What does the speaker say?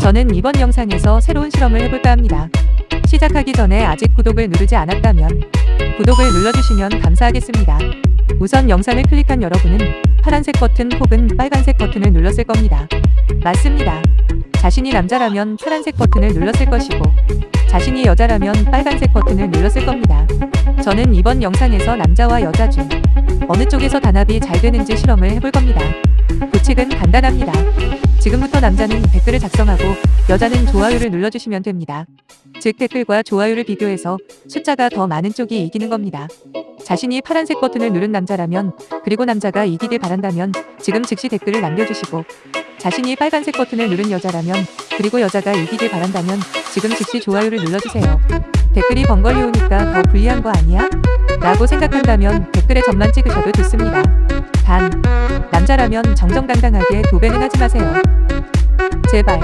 저는 이번 영상에서 새로운 실험을 해볼까 합니다. 시작하기 전에 아직 구독을 누르지 않았다면 구독을 눌러주시면 감사하겠습니다. 우선 영상을 클릭한 여러분은 파란색 버튼 혹은 빨간색 버튼을 눌렀을 겁니다. 맞습니다. 자신이 남자라면 파란색 버튼을 눌렀을 것이고 자신이 여자라면 빨간색 버튼을 눌렀을 겁니다. 저는 이번 영상에서 남자와 여자 중 어느 쪽에서 단합이 잘 되는지 실험을 해볼 겁니다. 규칙은 간단합니다. 지금부터 남자는 댓글을 작성하고 여자는 좋아요를 눌러주시면 됩니다. 즉 댓글과 좋아요를 비교해서 숫자가 더 많은 쪽이 이기는 겁니다. 자신이 파란색 버튼을 누른 남자라면 그리고 남자가 이기길 바란다면 지금 즉시 댓글을 남겨주시고 자신이 빨간색 버튼을 누른 여자라면 그리고 여자가 이기길 바란다면 지금 즉시 좋아요를 눌러주세요. 댓글이 번거리 오니까 더 불리한 거 아니야? 라고 생각한다면 댓글에 점만 찍으셔도 좋습니다. 단, 남자라면 정정당당하게 도배는 하지 마세요. 제발.